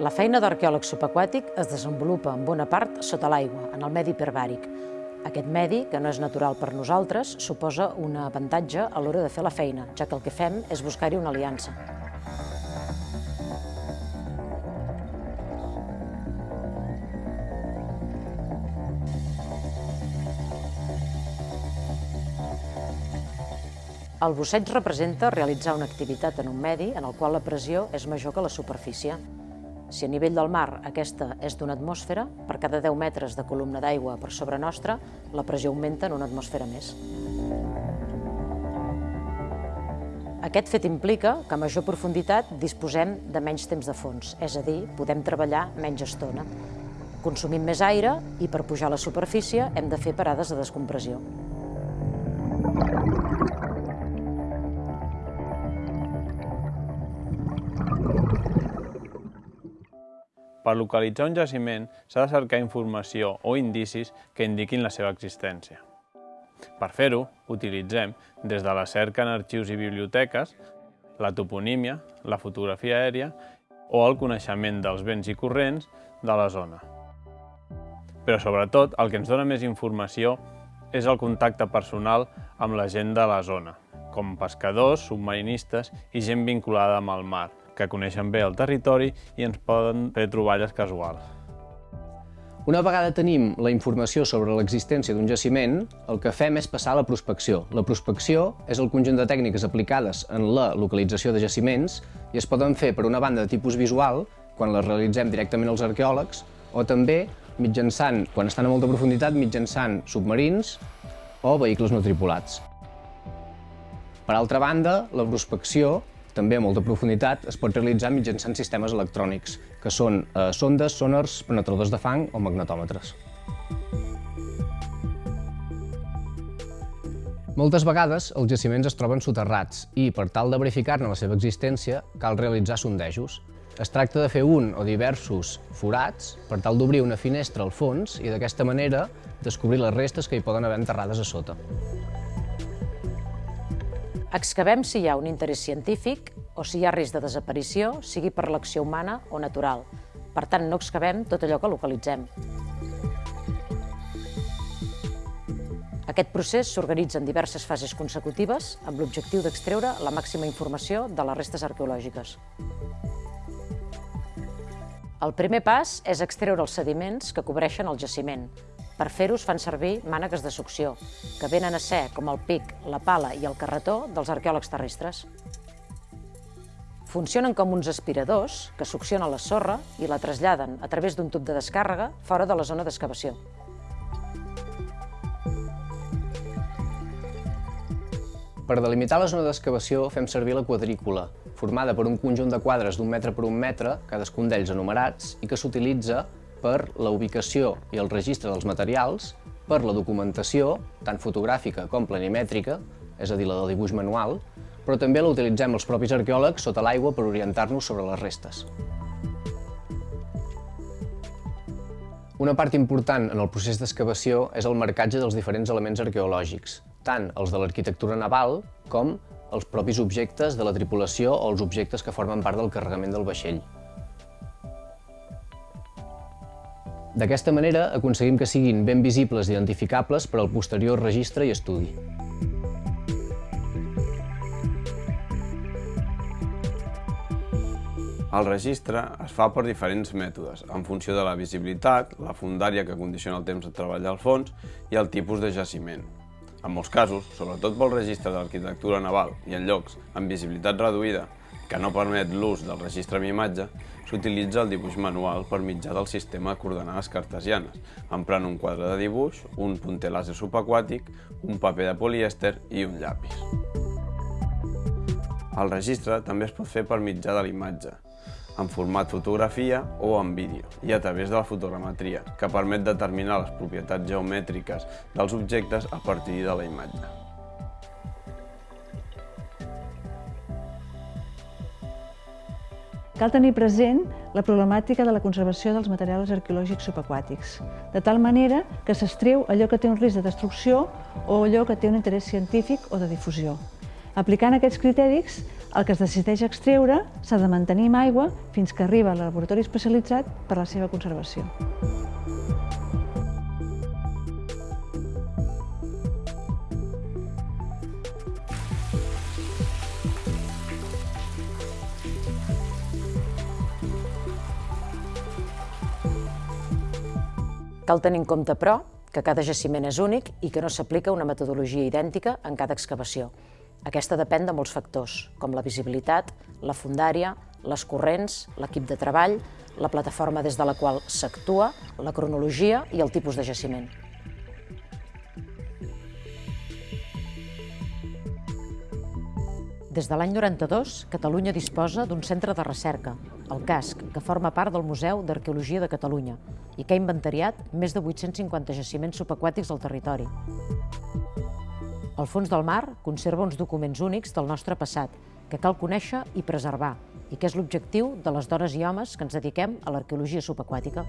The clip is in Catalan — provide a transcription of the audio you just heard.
La feina d'arqueòleg subaquàtic es desenvolupa en bona part sota l'aigua, en el medi hiperbàric. Aquest medi, que no és natural per nosaltres, suposa un avantatge a l'hora de fer la feina, ja que el que fem és buscar-hi una aliança. El busseig representa realitzar una activitat en un medi en el qual la pressió és major que la superfície. Si a nivell del mar aquesta és d'una atmosfera, per cada 10 metres de columna d'aigua per sobre nostra, la pressió augmenta en una atmosfera més. Aquest fet implica que a major profunditat disposem de menys temps de fons, és a dir, podem treballar menys estona. Consumim més aire i per pujar a la superfície hem de fer parades de descompressió. Per localitzar un jaciment s'ha de cercar informació o indicis que indiquin la seva existència. Per fer-ho, utilitzem, des de la cerca en arxius i biblioteques, la toponímia, la fotografia aèria o el coneixement dels vents i corrents de la zona. Però sobretot el que ens dona més informació és el contacte personal amb la gent de la zona, com pescadors, submarinistes i gent vinculada amb el mar, que coneixen bé el territori i ens poden fer troballes casuals. Una vegada tenim la informació sobre l'existència d'un jaciment, el que fem és passar a la prospecció. La prospecció és el conjunt de tècniques aplicades en la localització de jaciments i es poden fer per una banda de tipus visual, quan les realitzem directament els arqueòlegs, o també mitjançant, quan estan a molta profunditat, mitjançant submarins o vehicles no tripulats. Per altra banda, la prospecció també a molta profunditat, es pot realitzar mitjançant sistemes electrònics, que són eh, sondes, sonars, penetradors de fang o magnetòmetres. Moltes vegades els jaciments es troben soterrats i, per tal de verificar-ne la seva existència, cal realitzar sondejos. Es tracta de fer un o diversos forats per tal d'obrir una finestra al fons i d'aquesta manera descobrir les restes que hi poden haver enterrades a sota. Excavem si hi ha un interès científic o si hi ha risc de desaparició, sigui per l'acció humana o natural. Per tant, no excavem tot allò que localitzem. Aquest procés s'organitza en diverses fases consecutives amb l'objectiu d'extreure la màxima informació de les restes arqueològiques. El primer pas és extreure els sediments que cobreixen el jaciment, per fer-ho es fan servir mànegues de succió, que venen a ser com el pic, la pala i el carretó dels arqueòlegs terrestres. Funcionen com uns aspiradors que succionen la sorra i la traslladen a través d'un tub de descàrrega fora de la zona d'excavació. Per delimitar la zona d'excavació fem servir la quadrícula, formada per un conjunt de quadres d'un metre per un metre, cadascun d'ells enumerats, i que s'utilitza per la ubicació i el registre dels materials, per la documentació, tant fotogràfica com planimètrica, és a dir, la del dibuix manual, però també la utilitzem els propis arqueòlegs sota l'aigua per orientar-nos sobre les restes. Una part important en el procés d'excavació és el marcatge dels diferents elements arqueològics, tant els de l'arquitectura naval com els propis objectes de la tripulació o els objectes que formen part del carregament del vaixell. D'aquesta manera aconseguim que siguin ben visibles i identificables per al posterior registre i estudi. El registre es fa per diferents mètodes, en funció de la visibilitat, la fundària que condiciona el temps de treball al fons i el tipus de jaciment. En molts casos, sobretot pel registre de l'arquitectura naval i en llocs amb visibilitat reduïda que no permet l'ús del registre amb imatge, s'utilitza el dibuix manual per mitjà del sistema de coordenades cartesianes, emprant un quadre de dibuix, un punter làser subaquàtic, un paper de polièster i un llapis. El registre també es pot fer per mitjà de l'imatge, en format fotografia o en vídeo, i a través de la fotogrametria, que permet determinar les propietats geomètriques dels objectes a partir de la imatge. Cal tenir present la problemàtica de la conservació dels materials arqueològics subaquàtics, de tal manera que s'estreu allò que té un risc de destrucció o allò que té un interès científic o de difusió. Aplicant aquests criteris el que es decideix extreure s'ha de mantenir amb aigua fins que arriba al laboratori especialitzat per a la seva conservació. Cal tenir en compte, però, que cada jaciment és únic i que no s'aplica una metodologia idèntica en cada excavació. Aquesta depèn de molts factors, com la visibilitat, la fundària, les corrents, l'equip de treball, la plataforma des de la qual s'actua, la cronologia i el tipus de jaciment. Des de l'any 92, Catalunya disposa d'un centre de recerca, el CASC, que forma part del Museu d'Arqueologia de Catalunya i que ha inventariat més de 850 jaciments subaquàtics al territori. El fons del mar conserva uns documents únics del nostre passat que cal conèixer i preservar i que és l'objectiu de les dones i homes que ens dediquem a l'arqueologia subaquàtica.